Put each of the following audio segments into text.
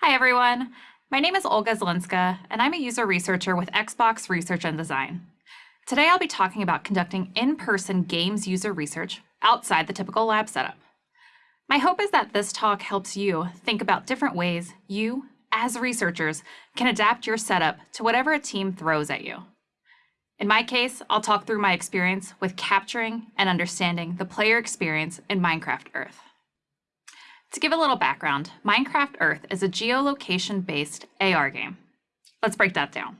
Hi, everyone. My name is Olga Zelinska, and I'm a user researcher with Xbox Research and Design. Today, I'll be talking about conducting in-person games user research outside the typical lab setup. My hope is that this talk helps you think about different ways you, as researchers, can adapt your setup to whatever a team throws at you. In my case, I'll talk through my experience with capturing and understanding the player experience in Minecraft Earth. To give a little background, Minecraft Earth is a geolocation-based AR game. Let's break that down.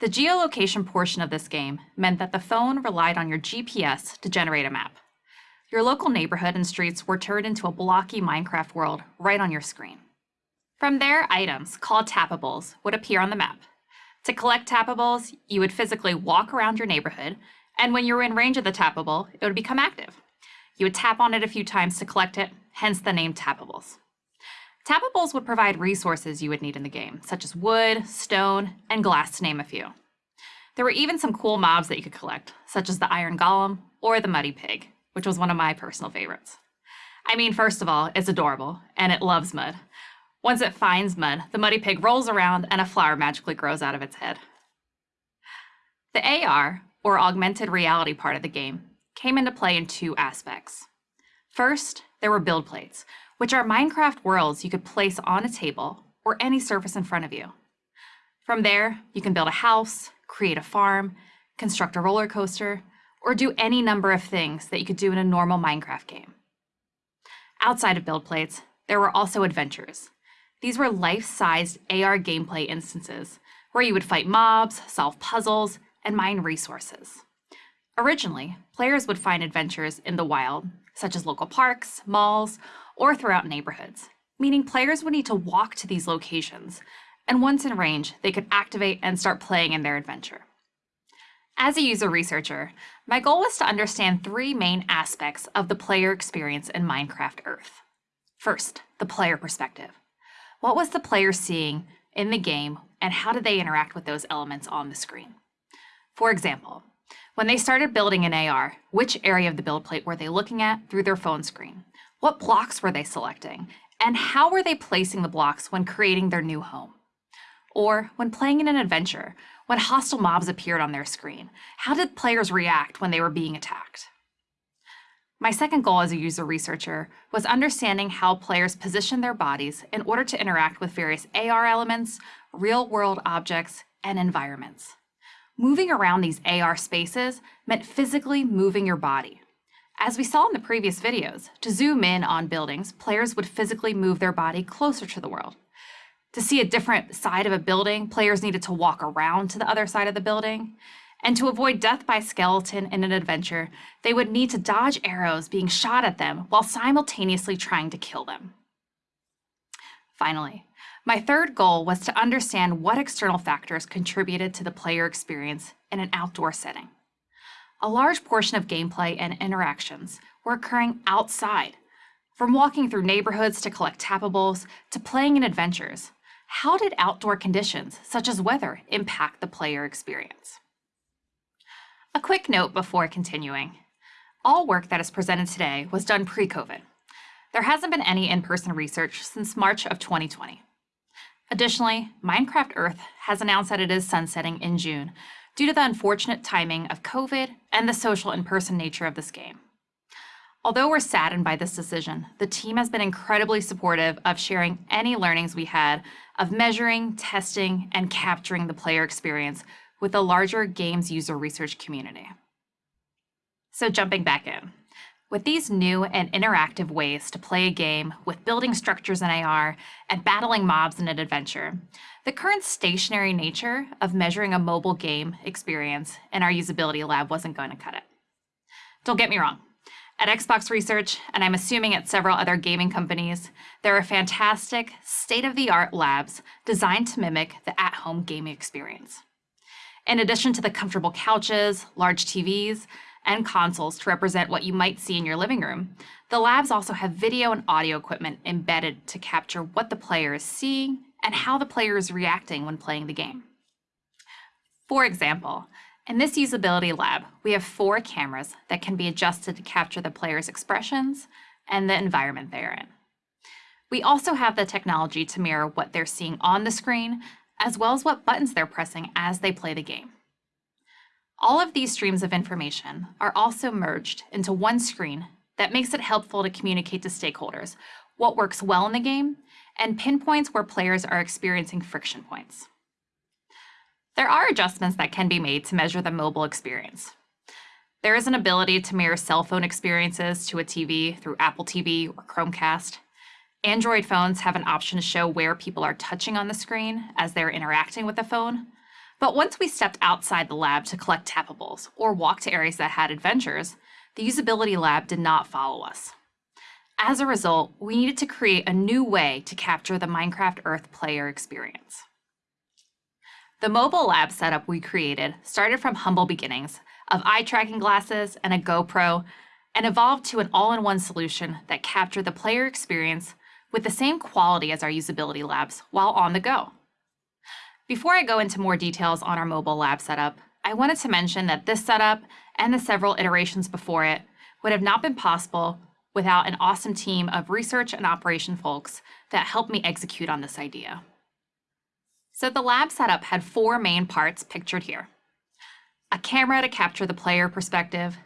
The geolocation portion of this game meant that the phone relied on your GPS to generate a map. Your local neighborhood and streets were turned into a blocky Minecraft world right on your screen. From there, items, called tappables, would appear on the map. To collect tappables, you would physically walk around your neighborhood, and when you were in range of the tappable, it would become active. You would tap on it a few times to collect it, hence the name Tappables. Tappables would provide resources you would need in the game, such as wood, stone, and glass to name a few. There were even some cool mobs that you could collect, such as the Iron Golem or the Muddy Pig, which was one of my personal favorites. I mean, first of all, it's adorable, and it loves mud. Once it finds mud, the Muddy Pig rolls around and a flower magically grows out of its head. The AR, or augmented reality part of the game, came into play in two aspects. First, there were build plates, which are Minecraft worlds you could place on a table or any surface in front of you. From there, you can build a house, create a farm, construct a roller coaster, or do any number of things that you could do in a normal Minecraft game. Outside of build plates, there were also adventures. These were life-sized AR gameplay instances where you would fight mobs, solve puzzles, and mine resources. Originally, players would find adventures in the wild such as local parks, malls, or throughout neighborhoods, meaning players would need to walk to these locations, and once in range, they could activate and start playing in their adventure. As a user researcher, my goal was to understand three main aspects of the player experience in Minecraft Earth. First, the player perspective. What was the player seeing in the game, and how did they interact with those elements on the screen? For example, when they started building an AR, which area of the build plate were they looking at through their phone screen? What blocks were they selecting? And how were they placing the blocks when creating their new home? Or when playing in an adventure, when hostile mobs appeared on their screen, how did players react when they were being attacked? My second goal as a user researcher was understanding how players position their bodies in order to interact with various AR elements, real-world objects, and environments. Moving around these AR spaces meant physically moving your body. As we saw in the previous videos, to zoom in on buildings, players would physically move their body closer to the world. To see a different side of a building, players needed to walk around to the other side of the building. And to avoid death by skeleton in an adventure, they would need to dodge arrows being shot at them while simultaneously trying to kill them. Finally, my third goal was to understand what external factors contributed to the player experience in an outdoor setting. A large portion of gameplay and interactions were occurring outside, from walking through neighborhoods to collect tappables to playing in adventures. How did outdoor conditions, such as weather, impact the player experience? A quick note before continuing. All work that is presented today was done pre-COVID. There hasn't been any in-person research since March of 2020. Additionally, Minecraft Earth has announced that it is sunsetting in June due to the unfortunate timing of COVID and the social in-person nature of this game. Although we're saddened by this decision, the team has been incredibly supportive of sharing any learnings we had of measuring, testing, and capturing the player experience with the larger games user research community. So jumping back in. With these new and interactive ways to play a game with building structures in AR and battling mobs in an adventure, the current stationary nature of measuring a mobile game experience in our usability lab wasn't going to cut it. Don't get me wrong. At Xbox Research, and I'm assuming at several other gaming companies, there are fantastic, state-of-the-art labs designed to mimic the at-home gaming experience. In addition to the comfortable couches, large TVs, and consoles to represent what you might see in your living room. The labs also have video and audio equipment embedded to capture what the player is seeing and how the player is reacting when playing the game. For example, in this usability lab, we have four cameras that can be adjusted to capture the player's expressions and the environment they're in. We also have the technology to mirror what they're seeing on the screen, as well as what buttons they're pressing as they play the game. All of these streams of information are also merged into one screen that makes it helpful to communicate to stakeholders what works well in the game and pinpoints where players are experiencing friction points. There are adjustments that can be made to measure the mobile experience. There is an ability to mirror cell phone experiences to a TV through Apple TV or Chromecast. Android phones have an option to show where people are touching on the screen as they're interacting with the phone. But once we stepped outside the lab to collect tappables or walk to areas that had adventures, the usability lab did not follow us. As a result, we needed to create a new way to capture the Minecraft Earth player experience. The mobile lab setup we created started from humble beginnings of eye tracking glasses and a GoPro and evolved to an all-in-one solution that captured the player experience with the same quality as our usability labs while on the go. Before I go into more details on our mobile lab setup, I wanted to mention that this setup and the several iterations before it would have not been possible without an awesome team of research and operation folks that helped me execute on this idea. So the lab setup had four main parts pictured here. A camera to capture the player perspective,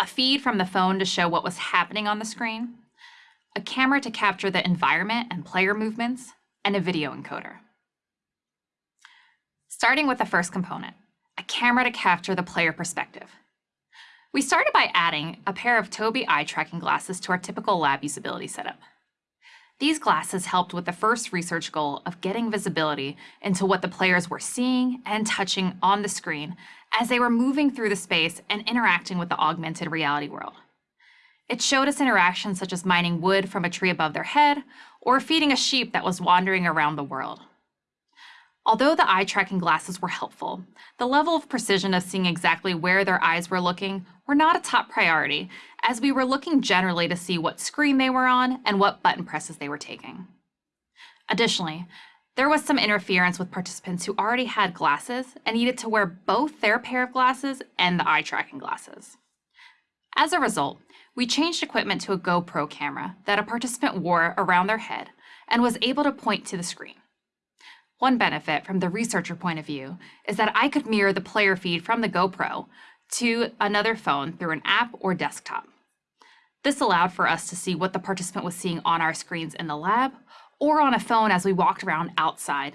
a feed from the phone to show what was happening on the screen, a camera to capture the environment and player movements, and a video encoder. Starting with the first component, a camera to capture the player perspective. We started by adding a pair of Tobii eye tracking glasses to our typical lab usability setup. These glasses helped with the first research goal of getting visibility into what the players were seeing and touching on the screen as they were moving through the space and interacting with the augmented reality world. It showed us interactions such as mining wood from a tree above their head or feeding a sheep that was wandering around the world. Although the eye tracking glasses were helpful, the level of precision of seeing exactly where their eyes were looking were not a top priority, as we were looking generally to see what screen they were on and what button presses they were taking. Additionally, there was some interference with participants who already had glasses and needed to wear both their pair of glasses and the eye tracking glasses. As a result, we changed equipment to a GoPro camera that a participant wore around their head and was able to point to the screen. One benefit from the researcher point of view is that I could mirror the player feed from the GoPro to another phone through an app or desktop. This allowed for us to see what the participant was seeing on our screens in the lab or on a phone as we walked around outside,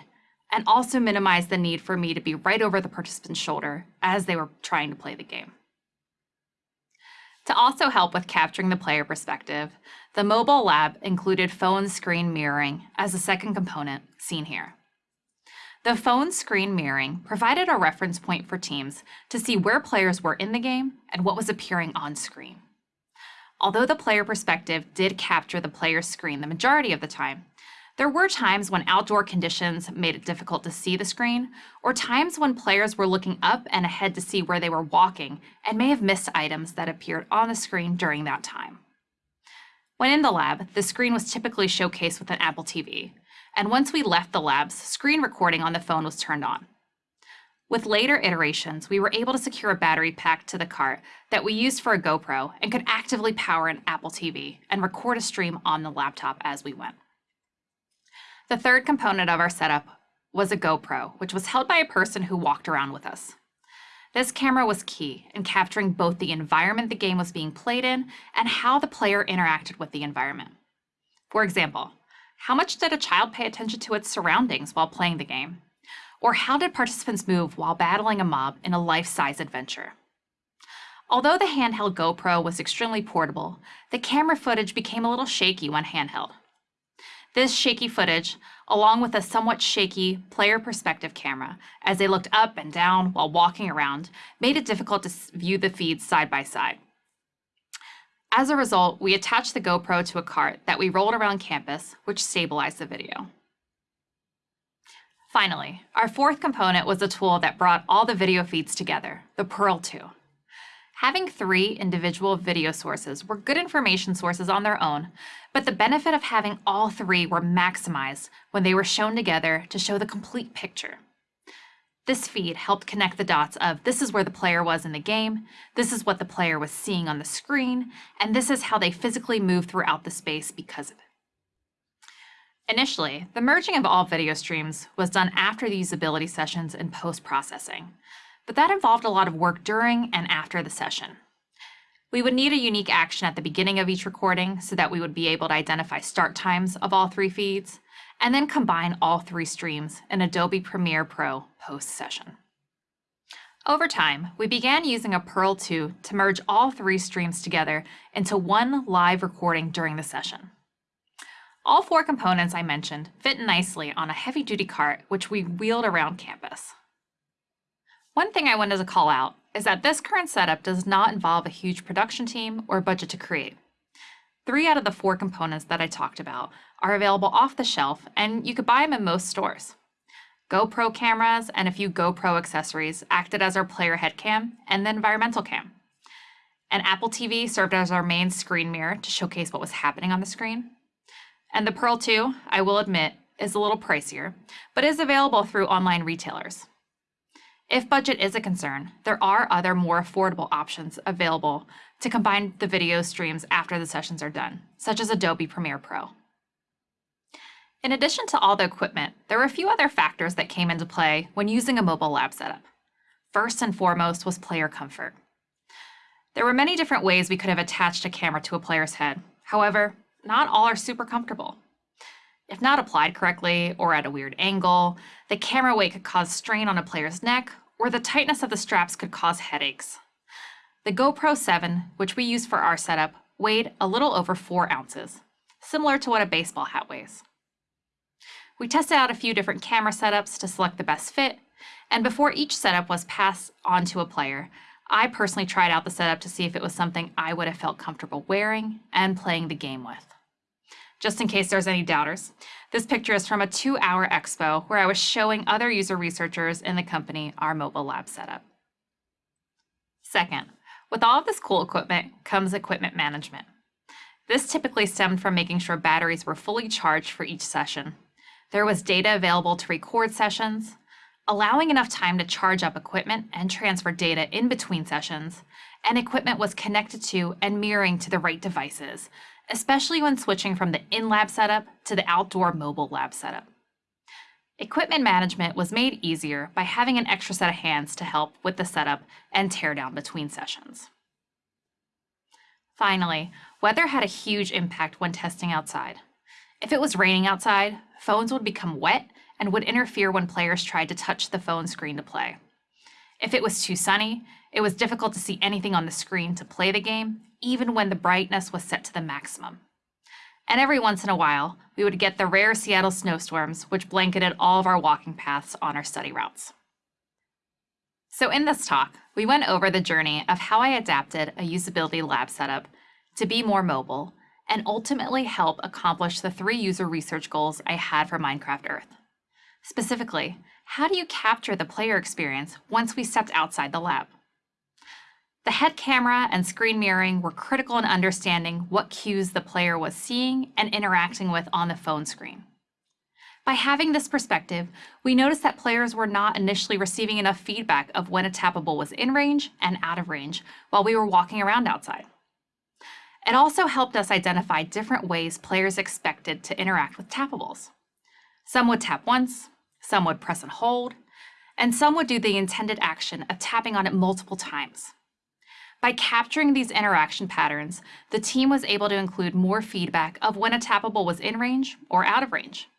and also minimize the need for me to be right over the participant's shoulder as they were trying to play the game. To also help with capturing the player perspective, the mobile lab included phone screen mirroring as a second component, seen here. The phone screen mirroring provided a reference point for teams to see where players were in the game and what was appearing on screen. Although the player perspective did capture the player's screen the majority of the time, there were times when outdoor conditions made it difficult to see the screen, or times when players were looking up and ahead to see where they were walking and may have missed items that appeared on the screen during that time. When in the lab, the screen was typically showcased with an Apple TV, and once we left the labs, screen recording on the phone was turned on. With later iterations, we were able to secure a battery pack to the cart that we used for a GoPro and could actively power an Apple TV and record a stream on the laptop as we went. The third component of our setup was a GoPro, which was held by a person who walked around with us. This camera was key in capturing both the environment the game was being played in and how the player interacted with the environment. For example, how much did a child pay attention to its surroundings while playing the game? Or how did participants move while battling a mob in a life-size adventure? Although the handheld GoPro was extremely portable, the camera footage became a little shaky when handheld. This shaky footage, along with a somewhat shaky player perspective camera as they looked up and down while walking around, made it difficult to view the feeds side by side. As a result, we attached the GoPro to a cart that we rolled around campus, which stabilized the video. Finally, our fourth component was a tool that brought all the video feeds together, the Pearl 2. Having three individual video sources were good information sources on their own, but the benefit of having all three were maximized when they were shown together to show the complete picture. This feed helped connect the dots of this is where the player was in the game, this is what the player was seeing on the screen, and this is how they physically move throughout the space because of it. Initially, the merging of all video streams was done after the usability sessions and post-processing, but that involved a lot of work during and after the session. We would need a unique action at the beginning of each recording so that we would be able to identify start times of all three feeds, and then combine all three streams in Adobe Premiere Pro post-session. Over time, we began using a Pearl 2 to merge all three streams together into one live recording during the session. All four components I mentioned fit nicely on a heavy-duty cart which we wheeled around campus. One thing I wanted to call out is that this current setup does not involve a huge production team or budget to create. Three out of the four components that I talked about are available off the shelf and you could buy them in most stores. GoPro cameras and a few GoPro accessories acted as our player head cam and the environmental cam. An Apple TV served as our main screen mirror to showcase what was happening on the screen. And the Pearl 2, I will admit, is a little pricier, but is available through online retailers. If budget is a concern, there are other more affordable options available to combine the video streams after the sessions are done, such as Adobe Premiere Pro. In addition to all the equipment, there were a few other factors that came into play when using a mobile lab setup. First and foremost was player comfort. There were many different ways we could have attached a camera to a player's head. However, not all are super comfortable. If not applied correctly or at a weird angle, the camera weight could cause strain on a player's neck, or the tightness of the straps could cause headaches. The GoPro 7, which we used for our setup, weighed a little over 4 ounces, similar to what a baseball hat weighs. We tested out a few different camera setups to select the best fit, and before each setup was passed on to a player, I personally tried out the setup to see if it was something I would have felt comfortable wearing and playing the game with. Just in case there's any doubters, this picture is from a two-hour expo where I was showing other user researchers in the company our mobile lab setup. Second, with all of this cool equipment comes equipment management. This typically stemmed from making sure batteries were fully charged for each session there was data available to record sessions, allowing enough time to charge up equipment and transfer data in between sessions, and equipment was connected to and mirroring to the right devices, especially when switching from the in-lab setup to the outdoor mobile lab setup. Equipment management was made easier by having an extra set of hands to help with the setup and teardown between sessions. Finally, weather had a huge impact when testing outside. If it was raining outside, phones would become wet and would interfere when players tried to touch the phone screen to play. If it was too sunny, it was difficult to see anything on the screen to play the game, even when the brightness was set to the maximum. And every once in a while, we would get the rare Seattle snowstorms, which blanketed all of our walking paths on our study routes. So in this talk, we went over the journey of how I adapted a usability lab setup to be more mobile and ultimately help accomplish the three user research goals I had for Minecraft Earth. Specifically, how do you capture the player experience once we stepped outside the lab? The head camera and screen mirroring were critical in understanding what cues the player was seeing and interacting with on the phone screen. By having this perspective, we noticed that players were not initially receiving enough feedback of when a tappable was in range and out of range while we were walking around outside. It also helped us identify different ways players expected to interact with tappables. Some would tap once, some would press and hold, and some would do the intended action of tapping on it multiple times. By capturing these interaction patterns, the team was able to include more feedback of when a tappable was in range or out of range,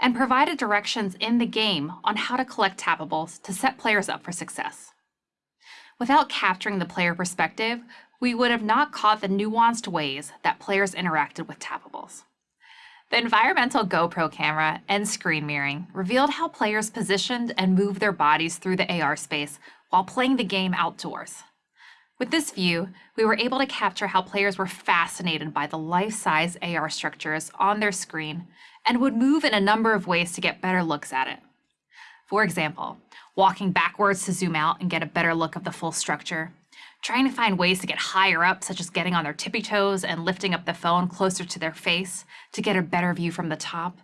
and provided directions in the game on how to collect tappables to set players up for success. Without capturing the player perspective, we would have not caught the nuanced ways that players interacted with tappables. The environmental GoPro camera and screen mirroring revealed how players positioned and moved their bodies through the AR space while playing the game outdoors. With this view, we were able to capture how players were fascinated by the life-size AR structures on their screen and would move in a number of ways to get better looks at it. For example, walking backwards to zoom out and get a better look of the full structure, trying to find ways to get higher up, such as getting on their tippy toes and lifting up the phone closer to their face to get a better view from the top,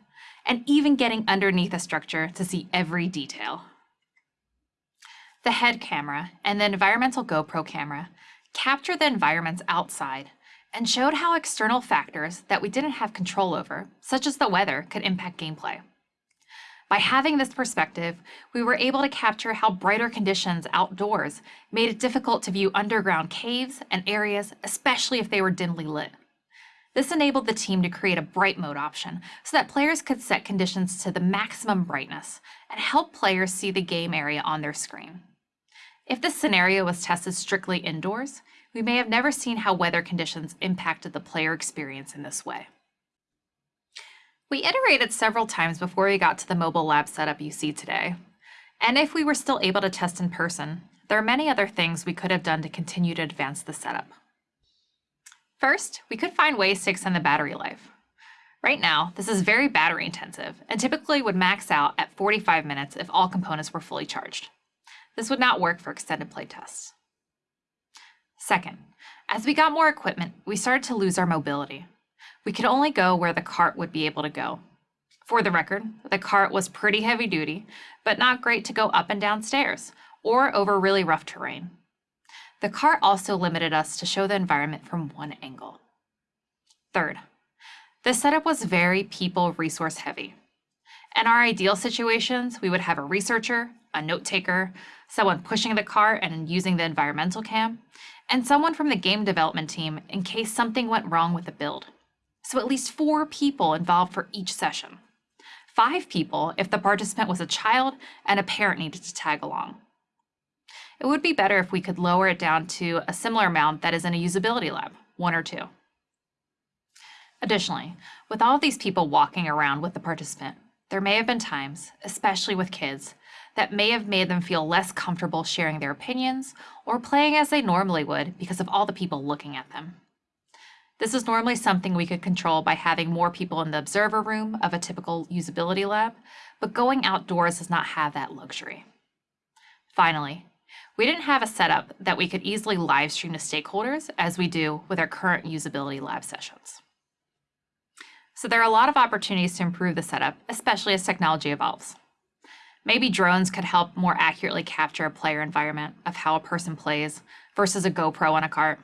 and even getting underneath a structure to see every detail. The head camera and the environmental GoPro camera capture the environments outside and showed how external factors that we didn't have control over, such as the weather, could impact gameplay. By having this perspective, we were able to capture how brighter conditions outdoors made it difficult to view underground caves and areas, especially if they were dimly lit. This enabled the team to create a bright mode option so that players could set conditions to the maximum brightness and help players see the game area on their screen. If this scenario was tested strictly indoors, we may have never seen how weather conditions impacted the player experience in this way. We iterated several times before we got to the mobile lab setup you see today. And if we were still able to test in person, there are many other things we could have done to continue to advance the setup. First, we could find ways to extend the battery life. Right now, this is very battery intensive and typically would max out at 45 minutes if all components were fully charged. This would not work for extended play tests. Second, as we got more equipment, we started to lose our mobility. We could only go where the cart would be able to go. For the record, the cart was pretty heavy duty, but not great to go up and down stairs or over really rough terrain. The cart also limited us to show the environment from one angle. Third, the setup was very people resource heavy. In our ideal situations, we would have a researcher, a note taker, someone pushing the cart and using the environmental cam, and someone from the game development team in case something went wrong with the build. So at least four people involved for each session. Five people if the participant was a child and a parent needed to tag along. It would be better if we could lower it down to a similar amount that is in a usability lab, one or two. Additionally, with all these people walking around with the participant, there may have been times, especially with kids, that may have made them feel less comfortable sharing their opinions or playing as they normally would because of all the people looking at them. This is normally something we could control by having more people in the observer room of a typical usability lab, but going outdoors does not have that luxury. Finally, we didn't have a setup that we could easily live stream to stakeholders as we do with our current usability lab sessions. So there are a lot of opportunities to improve the setup, especially as technology evolves. Maybe drones could help more accurately capture a player environment of how a person plays versus a GoPro on a cart.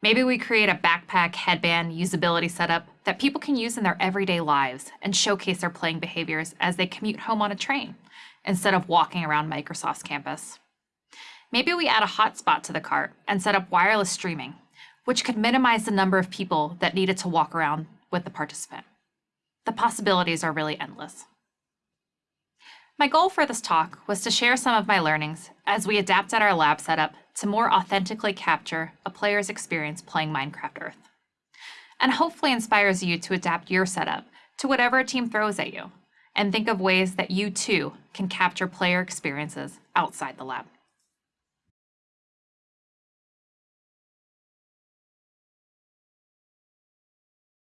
Maybe we create a backpack, headband, usability setup that people can use in their everyday lives and showcase their playing behaviors as they commute home on a train instead of walking around Microsoft's campus. Maybe we add a hotspot to the cart and set up wireless streaming, which could minimize the number of people that needed to walk around with the participant. The possibilities are really endless. My goal for this talk was to share some of my learnings as we adapted our lab setup to more authentically capture a player's experience playing Minecraft Earth. And hopefully inspires you to adapt your setup to whatever a team throws at you and think of ways that you too can capture player experiences outside the lab.